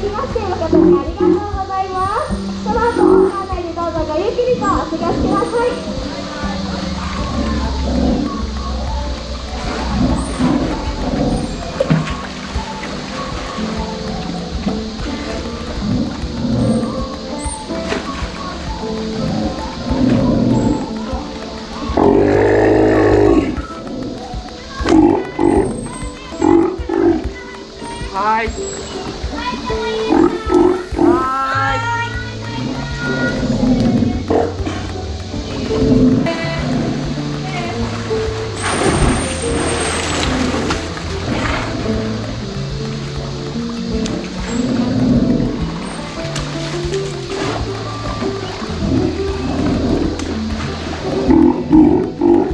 きまして誠にありがとうございます。この後館内でどうぞごゆっくりとお過ごしください。はい。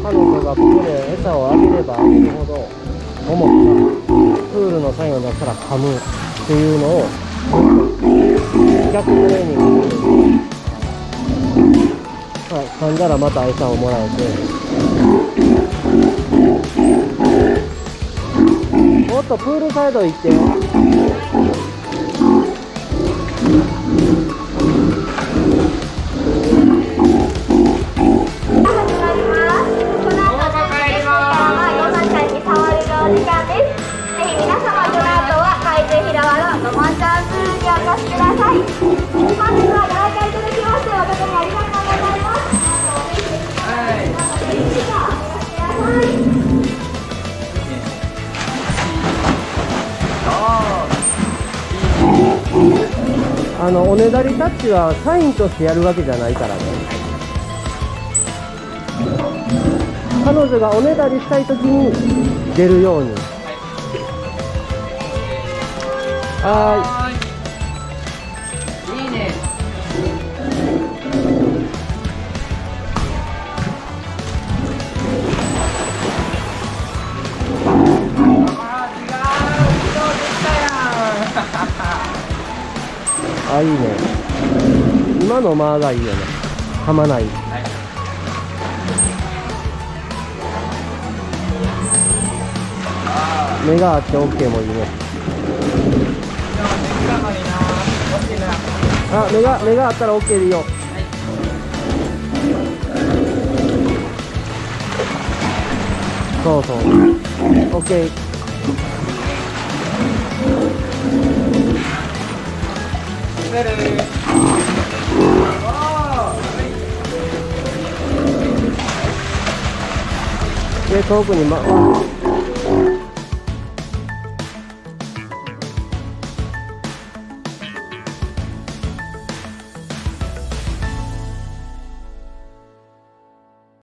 彼女がここで餌をあげればあげるほど。桃がプールのサインを出したら噛むっていうのを逆トレーニングするはい、噛んだらまた餌をもらえて。もっとプールサイド行ってよ。お越しください本日はご来会いただきまして誠にありがとうございますぜひお越しくださいあのおねだりタッチはサインとしてやるわけじゃないからね彼女がおねだりしたい時に出るようにはーい。あいいね。今の間がいいよね。噛まない。目があって OK もいいね。あ目が目があったら OK でいいよ。そうそう。OK で遠くに、ま、